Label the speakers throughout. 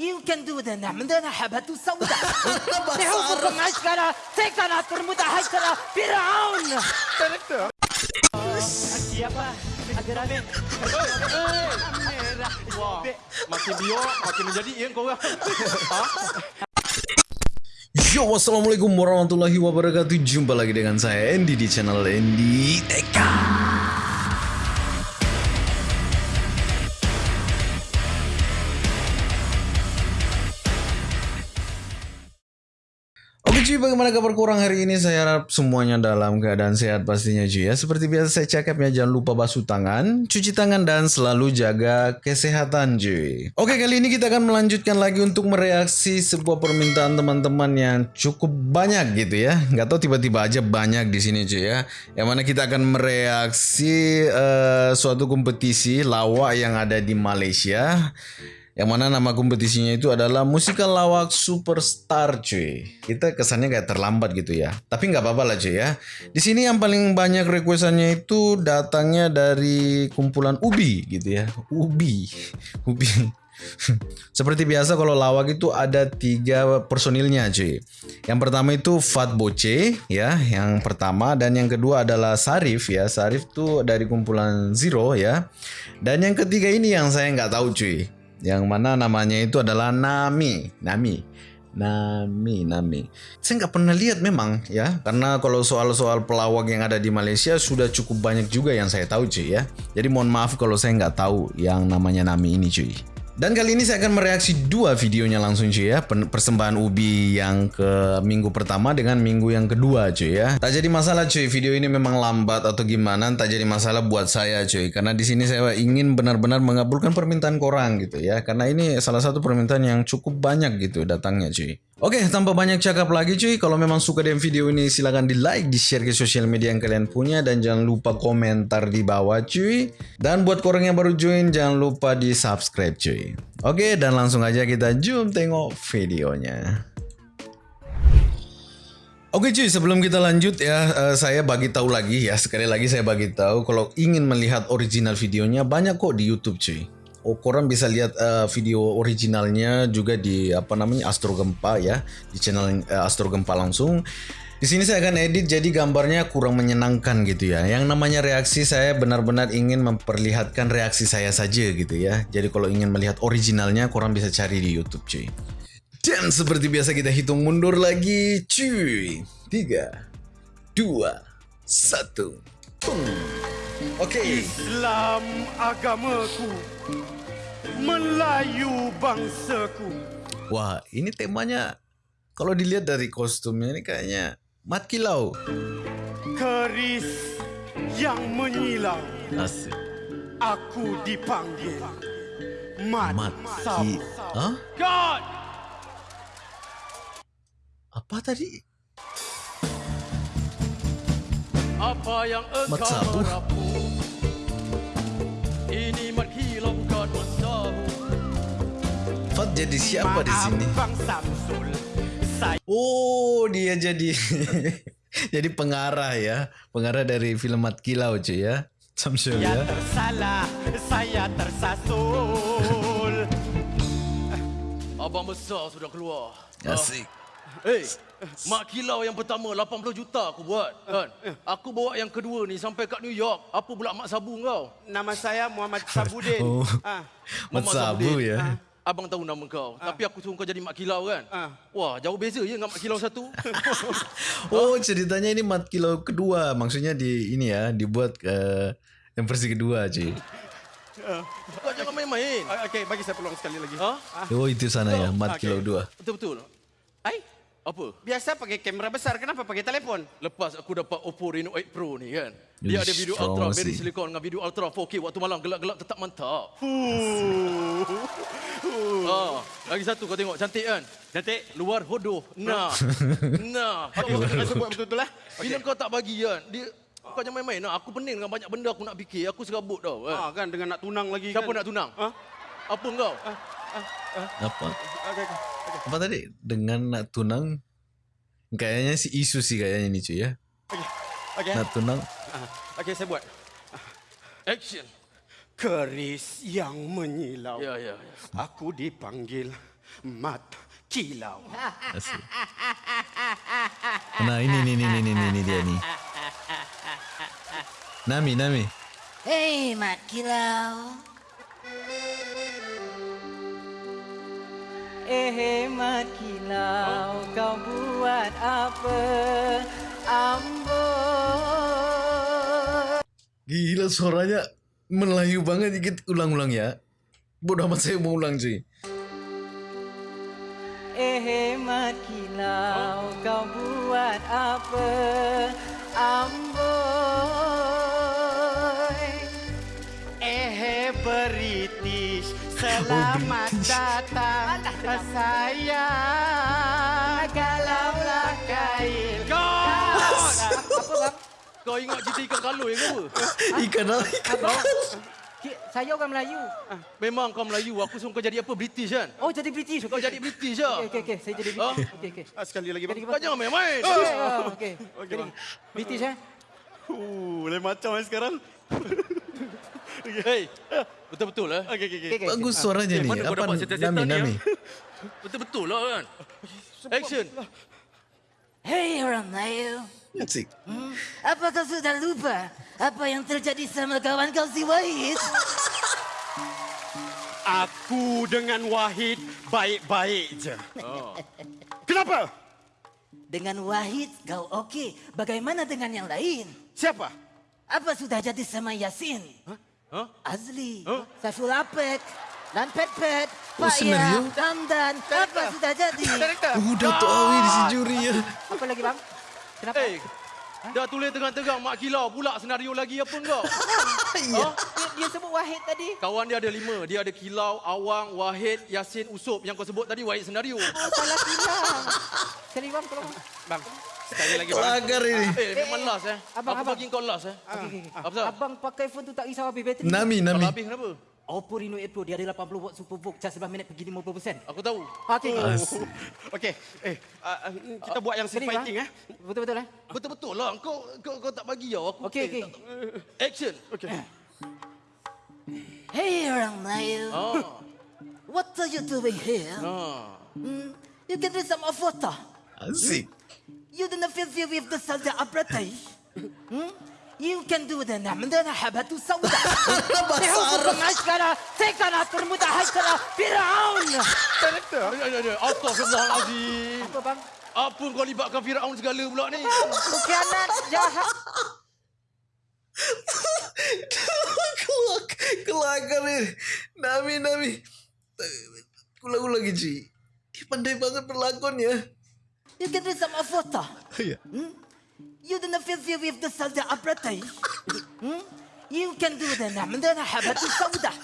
Speaker 1: You can do that. عندنا حبة سوداء. نحوفكم عشرة. تكنا ترمد عشرة. فرعون. Siapa? Agar Amin.
Speaker 2: Wah, makin biok, makin menjadi yang kau orang. Ha?
Speaker 3: Yo, wassalamualaikum warahmatullahi wabarakatuh. Jumpa lagi dengan saya Andy di channel Andy Eka. Bagaimana kabar kurang hari ini? Saya harap semuanya dalam keadaan sehat pastinya cuy ya. Seperti biasa saya cakapnya jangan lupa basuh tangan, cuci tangan dan selalu jaga kesehatan cuy. Oke kali ini kita akan melanjutkan lagi untuk mereaksi sebuah permintaan teman-teman yang cukup banyak gitu ya. Nggak tahu tiba-tiba aja banyak di sini cuy ya. Yang mana kita akan mereaksi uh, suatu kompetisi lawak yang ada di Malaysia yang mana nama kompetisinya itu adalah musikal lawak superstar cuy. Kita kesannya kayak terlambat gitu ya. Tapi nggak apa-apa lah cuy ya. Di sini yang paling banyak requestannya itu datangnya dari kumpulan Ubi gitu ya. Ubi, Ubi. Seperti biasa kalau lawak itu ada tiga personilnya cuy. Yang pertama itu Fat Boce ya, yang pertama dan yang kedua adalah Sarif ya. Sarif tuh dari kumpulan Zero ya. Dan yang ketiga ini yang saya nggak tahu cuy yang mana namanya itu adalah Nami, Nami, Nami, Nami. Saya nggak pernah lihat memang ya, karena kalau soal-soal pelawak yang ada di Malaysia sudah cukup banyak juga yang saya tahu cuy ya. Jadi mohon maaf kalau saya nggak tahu yang namanya Nami ini cuy. Dan kali ini saya akan mereaksi dua videonya langsung cuy ya. Persembahan Ubi yang ke minggu pertama dengan minggu yang kedua cuy ya. Tak jadi masalah cuy video ini memang lambat atau gimana Tak jadi masalah buat saya cuy. Karena di sini saya ingin benar-benar mengabulkan permintaan korang gitu ya. Karena ini salah satu permintaan yang cukup banyak gitu datangnya cuy Oke, tanpa banyak cakap lagi cuy, kalau memang suka dengan video ini silahkan di like, di share ke sosial media yang kalian punya dan jangan lupa komentar di bawah cuy. Dan buat korang yang baru join jangan lupa di subscribe cuy. Oke, dan langsung aja kita jom tengok videonya. Oke cuy, sebelum kita lanjut ya, uh, saya bagi tahu lagi ya, sekali lagi saya bagi tahu kalau ingin melihat original videonya banyak kok di YouTube cuy oh, korang bisa lihat uh, video originalnya juga di apa namanya Astro Gempa ya di channel uh, Astro Gempa langsung. Di sini saya akan edit jadi gambarnya kurang menyenangkan gitu ya. Yang namanya reaksi saya benar-benar ingin memperlihatkan reaksi saya saja gitu ya. Jadi kalau ingin melihat originalnya korang bisa cari di YouTube cuy. Dan seperti biasa kita hitung mundur lagi cuy. 3 2 1 Oke. Okay.
Speaker 2: Islam agamaku. Melayu bangsaku.
Speaker 3: Wah, ini temanya kalau dilihat dari kostumnya ini kayaknya mat kilau.
Speaker 2: Keris yang menyilau.
Speaker 3: Asik.
Speaker 2: Aku dipanggil mat,
Speaker 3: mat
Speaker 2: sabu.
Speaker 3: Hah?
Speaker 2: God.
Speaker 3: Apa tadi?
Speaker 2: Apa yang engkau merapu? Ini mat kilau bukan mat sabu.
Speaker 3: Fat jadi siapa di sini?
Speaker 2: Bang Samsul. Saya
Speaker 3: Oh, dia jadi jadi pengarah ya. Pengarah dari film Mat Kilau cuy ya. Samsul ya.
Speaker 2: tersalah, saya tersasul. Abang besar sudah keluar.
Speaker 3: Asik.
Speaker 2: Eh, mak kilau yang pertama 80 juta aku buat kan. Aku bawa yang kedua ni sampai kat New York. Apa pula mak sabu kau?
Speaker 4: Nama saya Muhammad Sabudin.
Speaker 3: Oh.
Speaker 4: Ah,
Speaker 3: Mat
Speaker 2: Muhammad
Speaker 3: Sabu
Speaker 2: Sabudin.
Speaker 3: ya.
Speaker 2: Ah, Abang tahu nama kau, tapi aku suruh kau jadi mak kilau kan?
Speaker 4: Ah.
Speaker 2: Wah, jauh beza je dengan mak kilau satu.
Speaker 3: Oh, ceritanya ini Mat Kilau kedua. Maksudnya di ini ya, dibuat ke yang versi kedua cuy.
Speaker 2: kau jangan main-main.
Speaker 4: Okey, bagi saya peluang sekali lagi.
Speaker 2: Ha?
Speaker 3: Oh, itu sana ya, Mat
Speaker 4: Okey.
Speaker 3: Kilau 2.
Speaker 2: Betul-betul.
Speaker 4: Ai,
Speaker 2: Apa?
Speaker 4: biasa pakai kamera besar, kenapa pakai telefon?
Speaker 2: Lepas aku dapat Oppo Reno 8 Pro ni kan. Dia
Speaker 3: Ish,
Speaker 2: ada video
Speaker 3: strong
Speaker 2: ultra very silicon dengan video ultra 4K waktu malam gelap-gelap tetap mantap. Ah, lagi satu kau tengok cantik kan?
Speaker 4: Cantik.
Speaker 2: Luar hodoh. Nah. nah.
Speaker 4: Okey, saya buat betul-betul lah.
Speaker 2: Bila kau tak bagi kan, dia kau jangan main-main. Nah, aku pening dengan banyak benda aku nak fikir. Aku serabut tau. Kan?
Speaker 4: Ah, kan dengan nak tunang lagi
Speaker 2: Siapa
Speaker 4: kan.
Speaker 2: nak tunang?
Speaker 4: Ha?
Speaker 2: Apa kau?
Speaker 3: Apa?
Speaker 4: Okey, okey.
Speaker 3: Apa tadi? Dengan nak tunang Kayaknya si isu sih kayaknya ini cuy ya.
Speaker 4: Okey. Okey.
Speaker 3: Nak tunang.
Speaker 4: Ah, Okey, saya buat.
Speaker 2: Action.
Speaker 4: Keris yang menyilau.
Speaker 2: Ya, ya, ya.
Speaker 4: Aku dipanggil Mat kilau.
Speaker 3: Asik. Nah ini nih nih nih, nih dia nih. Nami Nami.
Speaker 1: Hei, Mat Kilau. Eh, hemat kilau, kau buat apa? Ambo.
Speaker 3: Gila suaranya Melayu banget dikit ulang-ulang ya. Bodoh amat saya mau ulang cuy.
Speaker 1: Eh, hemat kilau, kau buat apa? Ambo.
Speaker 4: Eh British, selamat datang sayang.
Speaker 1: Kalaulah kail.
Speaker 2: God!
Speaker 1: Apa bang?
Speaker 2: Kau ingat cerita ikan kaloi ke apa?
Speaker 3: Ikan apa? Ikan
Speaker 1: saya orang Melayu.
Speaker 2: Memang kau Melayu, aku suruh kau jadi apa? British kan?
Speaker 1: Oh, jadi British.
Speaker 2: Kau jadi British lah.
Speaker 1: Okey, okey, okey. Saya jadi
Speaker 2: Ha?
Speaker 1: British. Okey, okey.
Speaker 4: Ah, sekali lagi bang.
Speaker 2: Kau jangan main-main.
Speaker 1: Okey, ah, okey.
Speaker 4: Okey, bang.
Speaker 1: British eh?
Speaker 4: Uh, lain macam eh sekarang.
Speaker 2: Hei, betul-betul lah.
Speaker 4: Okey. Okey, okey.
Speaker 3: Bagus suaranya
Speaker 2: Eh,
Speaker 3: nih.
Speaker 2: mana kau
Speaker 3: Apa
Speaker 2: dapat setan-setan
Speaker 3: Nami
Speaker 2: ni,
Speaker 3: Nami?
Speaker 2: Betul-betul lah kan? Action.
Speaker 1: Hei orang Melayu.
Speaker 3: Asik.
Speaker 1: Hmm, apa kau sudah lupa apa yang terjadi sama kawan kau si Wahid?
Speaker 4: Aku dengan Wahid baik-baik je.
Speaker 2: Oh.
Speaker 4: Kenapa?
Speaker 1: Dengan Wahid kau okey. Bagaimana dengan yang lain?
Speaker 4: Siapa?
Speaker 1: Apa sudah jadi sama Yasin?
Speaker 2: Hah?
Speaker 1: Azli,
Speaker 2: Huh?
Speaker 1: Saiful Apek, dan Pet Pet,
Speaker 3: Oh,
Speaker 1: Pak
Speaker 3: senario?
Speaker 1: Ya, Dandan. Apa sudah jadi?
Speaker 3: Udah tuh awi di si juri ya.
Speaker 1: Apa lagi bang? Kenapa?
Speaker 2: Eh, dah tulis terang-terang mak kilau pula senario lagi apa kau?
Speaker 3: Iya.
Speaker 1: Dia, dia sebut Wahid tadi.
Speaker 2: Kawan dia ada lima. Dia ada Kilau, Awang, Wahid, Yasin, Usop. Yang kau sebut tadi Wahid senario.
Speaker 1: Oh, salah kilang. Sekali bang, tolong.
Speaker 4: Bang, sekali lagi bang.
Speaker 3: Kelakar ini.
Speaker 2: Eh, memang last eh.
Speaker 1: Abang,
Speaker 2: Aku
Speaker 1: abang.
Speaker 2: bagi kau last eh.
Speaker 1: Okey.
Speaker 2: Apa pasal?
Speaker 1: Abang pakai phone tu tak risau habis bateri.
Speaker 3: Nami
Speaker 2: Kalau
Speaker 3: Nami.
Speaker 2: habis kenapa?
Speaker 1: Oppo Reno 8 Pro dia ada 80 watt super book charge 11 minit pergi 50%.
Speaker 2: Aku tahu.
Speaker 1: Okey.
Speaker 3: Asik.
Speaker 4: Okey, eh uh, kita buat yang
Speaker 1: Sekali,
Speaker 4: street fighting eh.
Speaker 1: Betul-betul eh?
Speaker 2: Betul-betul lah. Kau, kau, kau tak bagi tau. Aku
Speaker 1: Okey, okey.
Speaker 2: Action.
Speaker 4: Okey.
Speaker 1: Hey orang Melayu.
Speaker 2: Ah.
Speaker 1: What are you doing here?
Speaker 2: Ah.
Speaker 1: Hmm, you can read some of photo.
Speaker 3: Asik
Speaker 1: You didn't feel feel with the Saudi British. Hmm? You can do the عندنا حبة سوداء نحوفكم عشرة سكنة ترمد حشرة فرعون
Speaker 2: Director. Astagfirullahalazim.
Speaker 1: Apa bang?
Speaker 2: Apa kau libatkan Firaun segala pula ni?
Speaker 1: Pengkhianat jahat
Speaker 3: Kelak, kelakar ini. Nami Nami. Ulang-ulang lagi cuy. Dia pandai banget berlakon ya.
Speaker 1: You can read some of photo.
Speaker 3: Iya.
Speaker 1: You didn't feel feel with the Saudi British. Hmm? You can do the عندنا حبة سوداء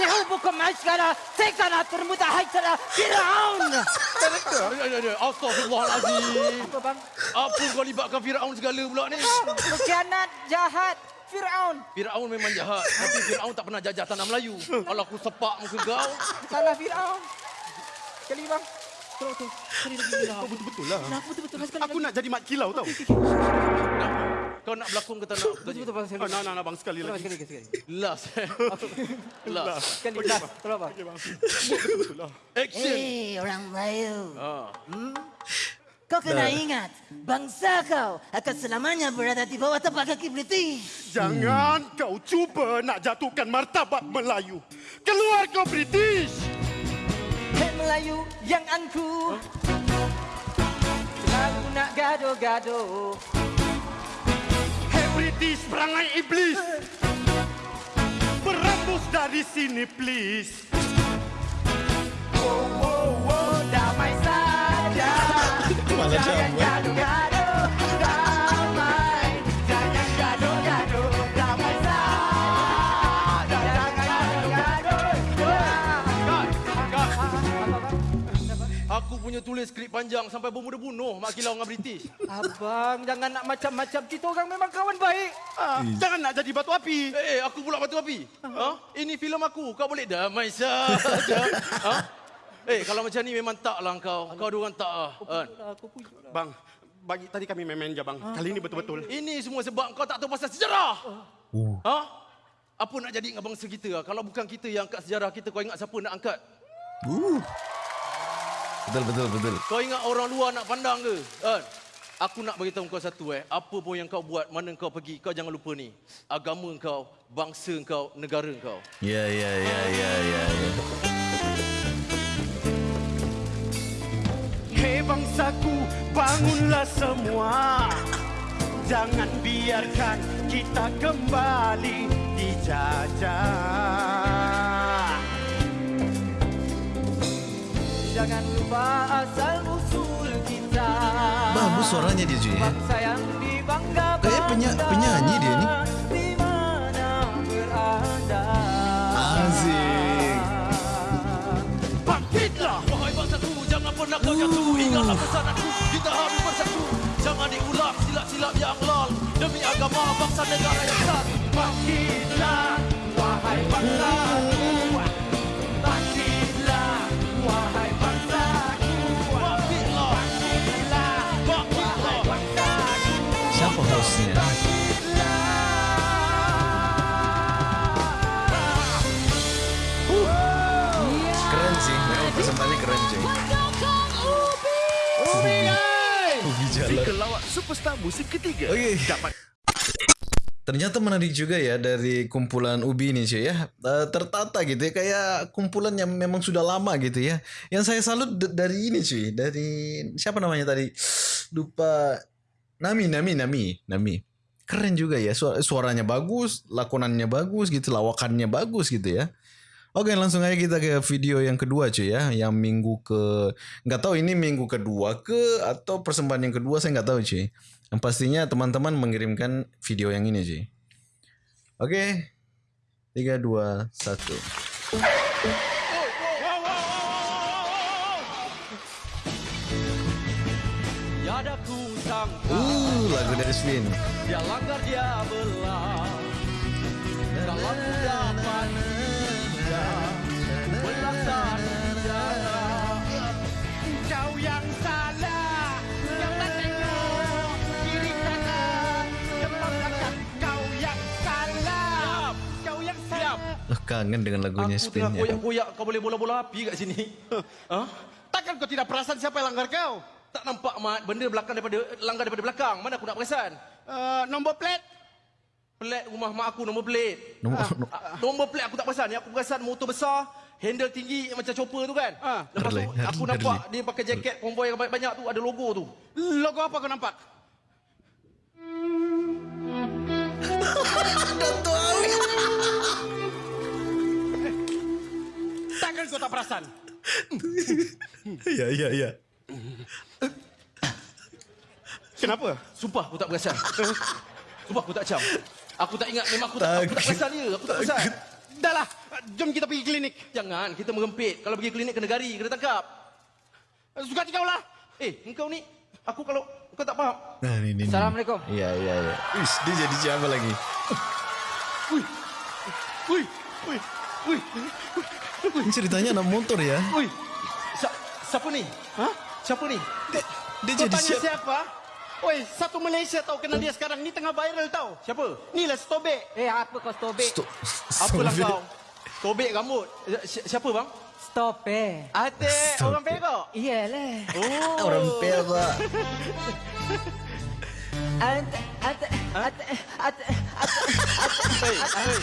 Speaker 1: نحوفكم عشرة سكنة ترمد حشرة فرعون
Speaker 2: Director. Astagfirullahalazim.
Speaker 1: Apa bang?
Speaker 2: Apa kau libatkan Firaun segala pula ni?
Speaker 1: Pengkhianat jahat Fir'aun.
Speaker 2: Firaun memang jahat. Tapi Firaun tak pernah jajah tanah Melayu. Kalau aku sepak muka kau.
Speaker 1: Salah Fir'aun. Sekali bang. Sekali lagi. Kau
Speaker 4: Betul-betul lah.
Speaker 1: Kenapa betul-betul sekali
Speaker 4: Aku nak jadi mat kilau tau.
Speaker 2: Kau nak berlakon ke tak nak?
Speaker 1: Betul-betul bang.
Speaker 4: Oh, nak, nak, nak bang sekali lagi.
Speaker 1: sekali lagi. Sekali.
Speaker 2: Last. Last.
Speaker 1: Sekali. Last. Tolong bang.
Speaker 4: Betul lah.
Speaker 2: Action.
Speaker 1: Hei orang Melayu.
Speaker 2: Ah.
Speaker 1: Kau kena ingat. Bangsa kau akan selamanya berada di bawah tapak kaki British.
Speaker 4: Jangan kau cuba nak jatuhkan martabat Melayu. Keluar kau British.
Speaker 1: Melayu yang angku. Selalu nak gaduh-gaduh.
Speaker 4: Hey British perangai iblis. Berambus dari sini please.
Speaker 1: Oh, oh, oh, damai saja.
Speaker 3: Malah
Speaker 1: Jangan
Speaker 3: jamu.
Speaker 1: gaduh-gaduh.
Speaker 2: Punya tulis skrip panjang sampai bermuda-bunuh Mak Kilau dengan British.
Speaker 1: Abang, jangan nak macam-macam. Kita orang memang kawan baik.
Speaker 4: Ah, jangan nak jadi batu api.
Speaker 2: Eh, eh, aku pula batu api. Ha? Ini filem aku. Kau boleh damai saja. ha? Eh, kalau macam ni memang tak lah kau. Kau dua orang tak lah. Kan?
Speaker 4: Bang, bagi tadi kami main-main je bang. Kali ini betul-betul.
Speaker 2: Ini semua sebab kau tak tahu pasal sejarah.
Speaker 3: Uh.
Speaker 2: Ha? Apa nak jadi dengan bangsa kita? Kalau bukan kita yang angkat sejarah kita, kau ingat siapa nak angkat?
Speaker 3: Uh. Betul betul betul.
Speaker 2: Kau ingat orang luar nak pandang ke? Kan? Aku nak beritahu kau satu eh. Apa pun yang kau buat, mana kau pergi, kau jangan lupa ni. Agama kau, bangsa kau, negara kau.
Speaker 3: Ya ya ya ya ya. ya.
Speaker 4: Hei bangsaku, bangunlah semua. Jangan biarkan kita kembali dijajah.
Speaker 1: Jangan lupa asal usul kita.
Speaker 3: Bagus suaranya dia cuy. ya.
Speaker 1: Bangsa yang dibanggakan.
Speaker 3: Kayak penya- penyanyi dia ni.
Speaker 1: Di mana berada.
Speaker 3: Asik.
Speaker 4: Bangkitlah!
Speaker 2: Wahai bangsaku, jangan pernah kau jatuh. Ingatlah pesan aku, kita harus bersatu. Jangan diulang silap-silap yang lal. Demi agama, bangsa negara yang satu.
Speaker 4: Bangkitlah, wahai bangsaku. Musik ketiga.
Speaker 3: Oke.
Speaker 4: Dapat
Speaker 3: Ternyata menarik juga ya dari kumpulan Ubi ini cuy ya. Eh, tertata gitu ya kayak kumpulan yang memang sudah lama gitu ya. Yang saya salut dari ini cuy, dari siapa namanya tadi? Lupa Nami Nami Nami Nami. Keren juga ya Suara- suaranya bagus, lakonannya bagus gitu, lawakannya bagus gitu ya. Oke langsung aja kita ke video yang kedua cuy ya, yang minggu ke nggak tahu ini minggu kedua ke atau persembahan yang kedua saya nggak tahu cuy. Yang pastinya teman-teman mengirimkan video yang ini cuy. Oke, tiga dua satu.
Speaker 2: Tiada ku sangka
Speaker 3: Uh, lagu dari Swin.
Speaker 2: dia langgar dia belah.
Speaker 3: Kangen dengan lagunya
Speaker 2: Aku
Speaker 3: Swin
Speaker 2: tengah
Speaker 3: ya.
Speaker 2: koyak-koyak kau boleh bola-bola api kat sini. ha?
Speaker 4: Takkan kau tidak perasan siapa yang langgar kau?
Speaker 2: Tak nampak mat benda belakang daripada langgar daripada belakang. Mana aku nak perasan?
Speaker 4: Uh, nombor plat
Speaker 2: Pelat rumah mak aku nombor plate.
Speaker 3: Nombor-
Speaker 2: Ah, nombor plate aku tak perasan. Yang aku perasan motor besar, handle tinggi macam chopper tu kan.
Speaker 4: Ah.
Speaker 2: Lepas tu
Speaker 3: Harley,
Speaker 2: aku
Speaker 3: Harley,
Speaker 2: nampak
Speaker 3: Harley.
Speaker 2: dia pakai jaket konvoy yang banyak-banyak tu ada logo tu.
Speaker 4: Logo apa kau nampak? Takkan kau tak perasan?
Speaker 3: Iya iya iya.
Speaker 4: Kenapa?
Speaker 2: Sumpah aku tak perasan. Sumpah aku tak cam. Aku tak ingat memang aku tak, aku tak perasan dia. Aku tak perasan.
Speaker 4: Dah lah, jom kita pergi klinik.
Speaker 2: Jangan, kita merempit. Kalau pergi klinik kena gari, kena tangkap.
Speaker 4: Suka kau lah.
Speaker 2: Eh, engkau ni, aku kalau kau tak faham.
Speaker 3: Nah, ini, ini.
Speaker 1: Assalamualaikum.
Speaker 3: Iya iya iya. Wis, dia jadi siapa lagi?
Speaker 2: Wih, wih, wih,
Speaker 3: Ini ceritanya anak motor ya.
Speaker 2: wih. Sa siapa ni?
Speaker 4: Hah?
Speaker 2: Siapa ni?
Speaker 3: Dia
Speaker 4: Kau
Speaker 3: jadi
Speaker 4: tanya
Speaker 3: siapa?
Speaker 4: siapa? Oi, satu Malaysia tahu kenal dia sekarang ni tengah viral tahu.
Speaker 2: Siapa?
Speaker 4: Ni lah Stobek.
Speaker 1: Eh, apa kau stopik?
Speaker 3: Stop.
Speaker 2: Apalah kau? Tobek rambut. Si- siapa bang?
Speaker 1: Stop eh.
Speaker 2: Atik
Speaker 3: Stop
Speaker 2: orang. Perak.
Speaker 1: Iyalah.
Speaker 2: Oh.
Speaker 3: Orang Perak.
Speaker 1: Ante, ante, ante, ante,
Speaker 2: Hei, hei.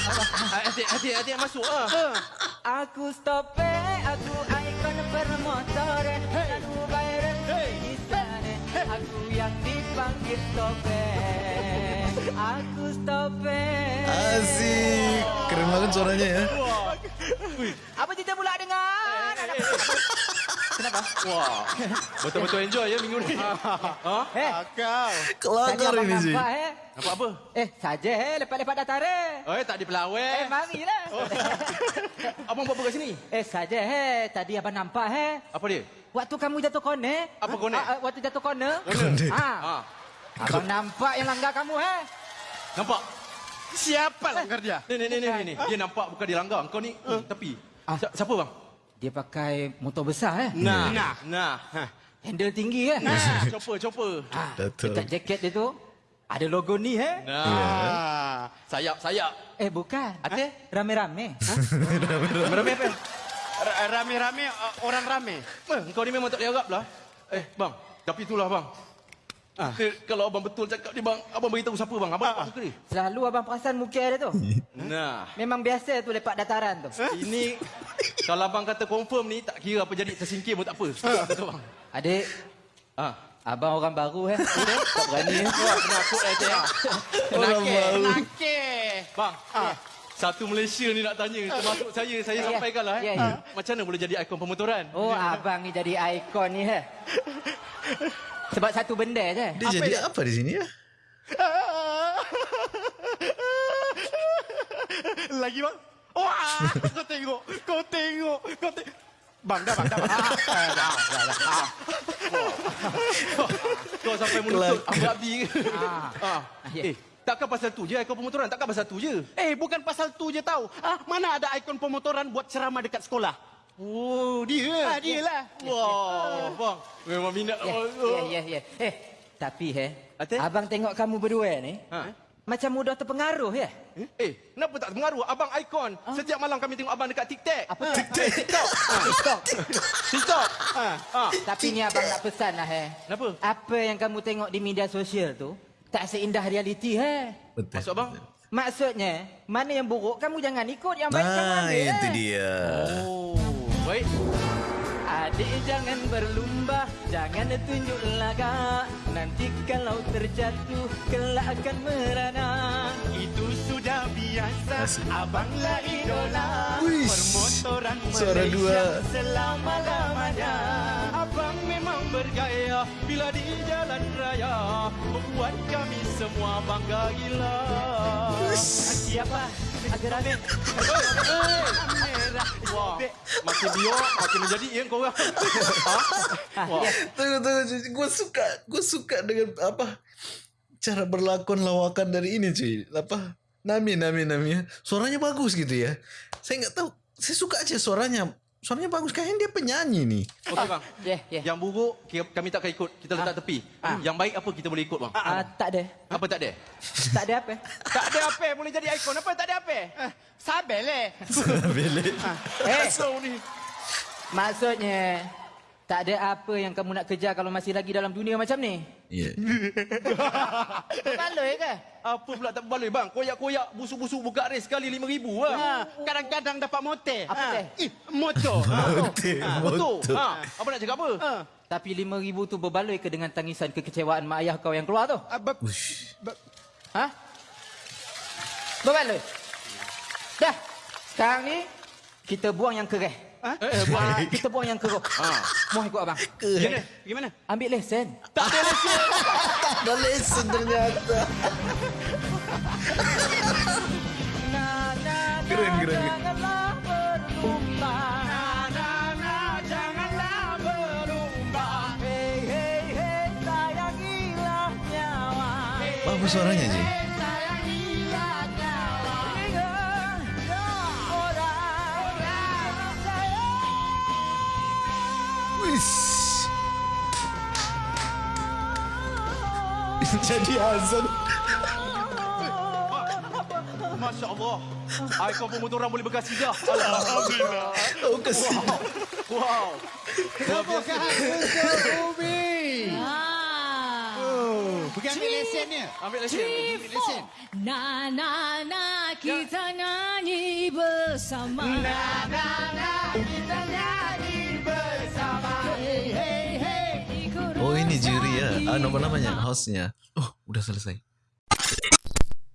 Speaker 2: Atik, atik, atik masuk ah.
Speaker 1: Aku stop eh, aku ikon bermotor eh. Lalu viral di sana. Aku yang dipanggil stop eh. Aku stop eh.
Speaker 3: Asik. Keren banget suaranya ya.
Speaker 1: Apa kita pula dengan? Kenapa?
Speaker 2: Wah, betul-betul enjoy ya minggu ni. ha?
Speaker 1: Eh,
Speaker 4: Kau.
Speaker 3: Kelakar ini sih.
Speaker 1: nampak eh.
Speaker 2: Nampak apa?
Speaker 1: Eh, saja eh, lepas-lepas datar eh.
Speaker 2: Oh, eh, tak di pelawai.
Speaker 1: Eh, marilah.
Speaker 2: Abang buat apa kat sini?
Speaker 1: Eh, saja eh. Tadi abang nampak eh.
Speaker 2: Apa dia?
Speaker 1: Waktu kamu jatuh corner.
Speaker 2: Apa
Speaker 1: Ha?
Speaker 2: corner?
Speaker 1: Ah, ah, waktu jatuh corner.
Speaker 3: Corner.
Speaker 1: Ha.
Speaker 2: Ha.
Speaker 1: Abang nampak yang langgar kamu eh.
Speaker 2: Nampak?
Speaker 4: Siapa langgar dia?
Speaker 2: Ni, ni, ni, ni. Dia nampak bukan dia langgar. Kau ni uh. tepi.
Speaker 1: Ah.
Speaker 2: Si- Siapa bang?
Speaker 1: Dia pakai motor besar eh.
Speaker 2: Nah.
Speaker 4: Nah.
Speaker 2: Nah. Ha.
Speaker 1: Handle tinggi eh.
Speaker 2: Nah. Chopper, chopper.
Speaker 1: Ha. Dekat jaket dia tu ada logo ni eh.
Speaker 2: Nah.
Speaker 4: Ah.
Speaker 2: Sayap, sayap.
Speaker 1: Eh bukan.
Speaker 2: Ate?
Speaker 1: Rame-rame. Ha?
Speaker 2: Berapa apa?
Speaker 4: Ra- Rame-rame uh, orang rame.
Speaker 2: Eh, kau ni memang tak boleh harap lah. Eh, bang. Tapi itulah bang.
Speaker 4: Ah.
Speaker 2: Eh, kalau abang betul cakap ni bang, abang beritahu siapa bang? Abang
Speaker 4: Ah,
Speaker 2: tak suka dia.
Speaker 1: Selalu abang perasan muka dia tu.
Speaker 2: Nah,
Speaker 1: Memang biasa tu lepak dataran tu.
Speaker 2: ini kalau abang kata confirm ni, tak kira apa jadi tersingkir pun tak apa. Betul bang.
Speaker 1: Adik,
Speaker 2: Ah.
Speaker 1: abang orang baru eh. tak berani. eh.
Speaker 2: Wah, kena akut eh, cik.
Speaker 4: Nakir, nakir.
Speaker 2: Bang,
Speaker 4: Ah.
Speaker 2: satu Malaysia ni nak tanya, termasuk saya, saya
Speaker 1: Ya.
Speaker 2: sampaikan lah eh.
Speaker 1: ya.
Speaker 2: Macam mana boleh jadi ikon pemotoran?
Speaker 1: Oh, abang ni jadi ikon ni eh. Sebab satu benda je.
Speaker 3: Dia jadi apa di sini ya?
Speaker 4: Lagi bang. Wah, kau tengok, kau tengok, kau tengok. Bang, dah bang, dah bang. Ah, dah, dah, dah, dah. Ah.
Speaker 2: Kau sampai menuntut abdi ke?
Speaker 1: Ah.
Speaker 2: Ah.
Speaker 1: Ya.
Speaker 2: Eh, takkan pasal tu je ikon pemotoran? Takkan pasal tu je?
Speaker 4: Eh, bukan pasal tu je tahu. Ah, mana ada ikon pemotoran buat ceramah dekat sekolah?
Speaker 2: Oh, dia.
Speaker 4: Ah, dia lah.
Speaker 2: Wah, bang. Memang minat.
Speaker 1: Ya, ya, ya, ya. Eh, tapi eh,
Speaker 2: Ate?
Speaker 1: abang tengok kamu berdua ni,
Speaker 2: Ha?
Speaker 1: macam mudah terpengaruh ya.
Speaker 2: Eh, kenapa tak pengaruh? Abang ikon. Setiap malam kami tengok abang dekat TikTok.
Speaker 1: Apa
Speaker 2: Ah,
Speaker 1: TikTok?
Speaker 2: TikTok. Ah,
Speaker 1: TikTok.
Speaker 2: TikTok.
Speaker 4: Ah.
Speaker 2: Ah.
Speaker 1: Tapi ni abang nak pesan lah eh.
Speaker 2: Kenapa?
Speaker 1: Apa yang kamu tengok di media sosial tu, tak seindah realiti eh.
Speaker 3: Betul.
Speaker 2: Maksud abang?
Speaker 1: Maksudnya, mana yang buruk kamu jangan ikut, yang baik kamu
Speaker 3: Nah,
Speaker 1: ambil.
Speaker 3: itu
Speaker 1: eh.
Speaker 3: dia.
Speaker 2: Oh, baik.
Speaker 1: Adik jangan berlumba, jangan tunjuk laga. Nanti kalau terjatuh, kelak akan merana.
Speaker 4: Itu sudah biasa, abanglah idola.
Speaker 3: Wih,
Speaker 4: Permotoran
Speaker 3: suara
Speaker 4: Malaysia
Speaker 3: dua.
Speaker 4: selama-lamanya.
Speaker 2: Abang memang bergaya bila di jalan raya membuat kami semua bangga gila.
Speaker 1: Siapa? Agar Amin.
Speaker 2: Wah, makin biok makin menjadi yang kau orang. ha?
Speaker 1: Ah,
Speaker 2: Wah.
Speaker 1: ya.
Speaker 3: Tunggu, tunggu. Gue suka, gue suka dengan apa cara berlakon lawakan dari ini cuy. Apa? Nami, Nami, Nami. ya. Suaranya bagus gitu ya. Saya nggak tahu. Saya suka aja suaranya. Suaranya bagus. Kayaknya dia penyanyi nih.
Speaker 2: Okey bang.
Speaker 1: Ya, ya.
Speaker 2: Yang buruk kami tak akan ikut. Kita letak tepi. Yang baik apa kita boleh ikut bang?
Speaker 1: Ah, tak ada.
Speaker 2: Apa tak ada?
Speaker 1: Tak ada apa.
Speaker 4: Tak ada apa boleh jadi ikon. Apa tak ada apa? Eh, Sabar le.
Speaker 3: Belik.
Speaker 1: Eh,
Speaker 2: So ni.
Speaker 1: maksudnya, tak ada apa yang kamu nak kejar kalau masih lagi dalam dunia macam ni.
Speaker 3: Iya.
Speaker 1: Baloi ke?
Speaker 2: Apa pula tak boleh bang? Koyak-koyak busuk-busuk buka race sekali RM5,000 lah.
Speaker 4: Ha, kadang-kadang dapat motor.
Speaker 1: Apa
Speaker 4: Ha.
Speaker 1: teh?
Speaker 4: Ih, motor. Ha.
Speaker 3: Motor,
Speaker 2: Betul.
Speaker 3: motor.
Speaker 2: Ha, apa nak cakap apa?
Speaker 4: Ha.
Speaker 1: Tapi RM5,000 tu berbaloi ke dengan tangisan kekecewaan mak ayah kau yang keluar tu?
Speaker 4: Ah, be-
Speaker 1: Ha? Berbaloi? Dah. Sekarang ni, kita buang yang kereh.
Speaker 4: Ha?
Speaker 2: Eh, eh, buat.
Speaker 1: Ah, kita buang yang keruh. Muah ikut abang.
Speaker 2: Gimana? Gimana?
Speaker 1: Ambil lesen.
Speaker 2: Tak ada lesen.
Speaker 3: Dah lesen ternyata.
Speaker 1: Na, na, na,
Speaker 3: Keren, keren.
Speaker 1: Janganlah berlumba.
Speaker 4: janganlah
Speaker 3: Jadi azan.
Speaker 2: Masya Allah. Ikon pemotoran boleh berkasih dah. Alhamdulillah.
Speaker 3: Oh kasih.
Speaker 2: Wow.
Speaker 4: Bukan untuk Ubi.
Speaker 5: Ah.
Speaker 4: Oh, pergi ambil lesennya.
Speaker 2: Ambil lesen.
Speaker 4: Ambil lesen.
Speaker 5: Na na na kita nyanyi bersama.
Speaker 4: Na, na, na, kita nyanyi bersama.
Speaker 5: Hey hey hey.
Speaker 3: Oh ini juri ya. Ah nama namanya hostnya. Udah selesai.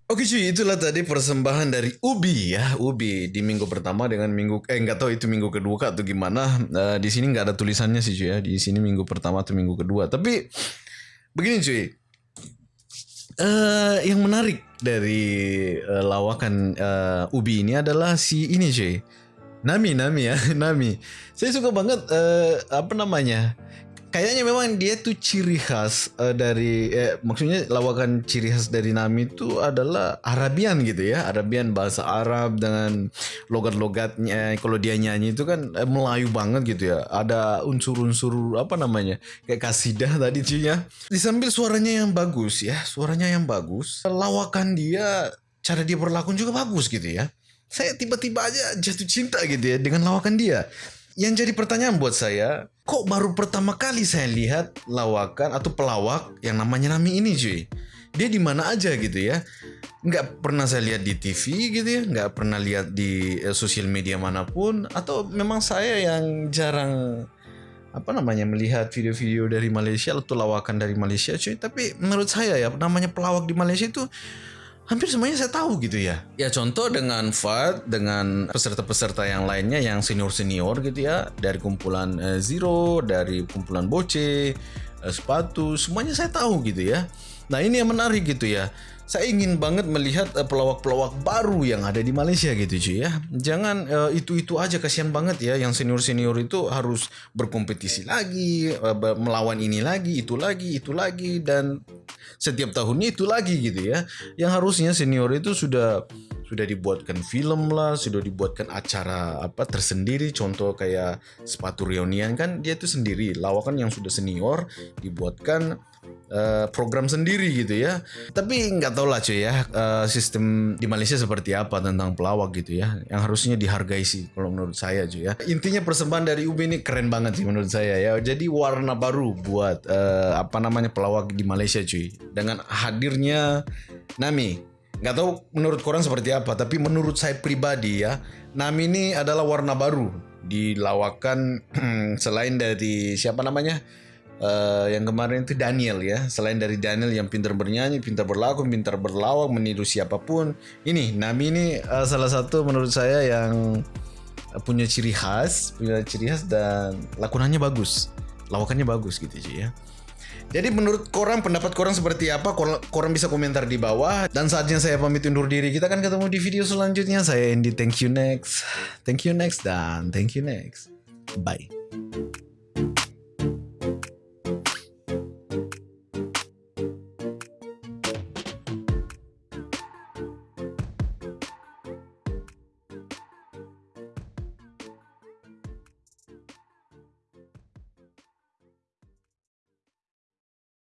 Speaker 3: Oke cuy, itulah tadi persembahan dari Ubi ya, Ubi di minggu pertama dengan minggu eh nggak tahu itu minggu kedua kah atau gimana. Eh, di sini nggak ada tulisannya sih cuy ya. Di sini minggu pertama atau minggu kedua. Tapi begini cuy, eh yang menarik dari eh, lawakan eh, Ubi ini adalah si ini cuy. Nami, Nami ya, Nami. Saya suka banget eh, apa namanya? Kayaknya memang dia tuh ciri khas eh, dari eh, maksudnya lawakan ciri khas dari Nami itu adalah Arabian gitu ya, Arabian bahasa Arab dengan logat-logatnya. Kalau dia nyanyi itu kan eh, Melayu banget gitu ya. Ada unsur-unsur apa namanya? Kayak kasidah tadi cuy ya. Disambil suaranya yang bagus ya, suaranya yang bagus. Lawakan dia, cara dia berlakon juga bagus gitu ya. Saya tiba-tiba aja jatuh cinta gitu ya dengan lawakan dia. Yang jadi pertanyaan buat saya, kok baru pertama kali saya lihat lawakan atau pelawak yang namanya Nami ini cuy? Dia di mana aja gitu ya? Nggak pernah saya lihat di TV gitu ya, nggak pernah lihat di eh, sosial media manapun, atau memang saya yang jarang apa namanya melihat video-video dari Malaysia atau lawakan dari Malaysia cuy. Tapi menurut saya ya namanya pelawak di Malaysia itu hampir semuanya saya tahu gitu ya. Ya contoh dengan Fad, dengan peserta-peserta yang lainnya yang senior-senior gitu ya. Dari kumpulan eh, Zero, dari kumpulan Boce, eh, Sepatu, semuanya saya tahu gitu ya. Nah ini yang menarik gitu ya. Saya ingin banget melihat eh, pelawak-pelawak baru yang ada di Malaysia gitu cuy ya. Jangan eh, itu-itu aja kasihan banget ya yang senior-senior itu harus berkompetisi lagi, ber- melawan ini lagi, itu lagi, itu lagi dan setiap tahunnya itu lagi gitu ya. Yang harusnya senior itu sudah sudah dibuatkan film lah, sudah dibuatkan acara apa tersendiri. Contoh kayak sepatu reunian kan dia itu sendiri. Lawakan yang sudah senior dibuatkan eh, program sendiri gitu ya. Tapi nggak tahu lah cuy ya eh, sistem di Malaysia seperti apa tentang pelawak gitu ya. Yang harusnya dihargai sih kalau menurut saya cuy ya. Intinya persembahan dari UB ini keren banget sih menurut saya ya. Jadi warna baru buat eh, apa namanya pelawak di Malaysia cuy. Dengan hadirnya Nami. Nggak tahu menurut korang seperti apa, tapi menurut saya pribadi ya, Nami ini adalah warna baru di lawakan selain dari siapa namanya? Eh, yang kemarin itu Daniel ya. Selain dari Daniel yang pintar bernyanyi, pintar berlaku, pintar berlawak, meniru siapa pun. Ini Nami ini eh, salah satu menurut saya yang punya ciri khas, punya ciri khas dan lakonannya bagus. Lawakannya bagus gitu cuy ya. Jadi menurut korang pendapat korang seperti apa? Korang, korang bisa komentar di bawah. Dan saatnya saya pamit undur diri. Kita akan ketemu di video selanjutnya. Saya Andy. Thank you next. Thank you next dan thank you next. Bye.